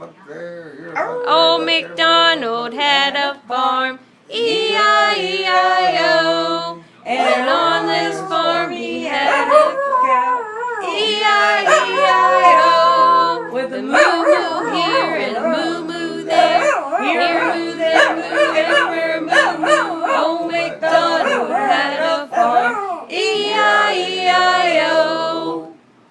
Look. Old MacDonald had a farm, E-I-E-I-O. And on this farm he had a cow, E-I-E-I-O. With a moo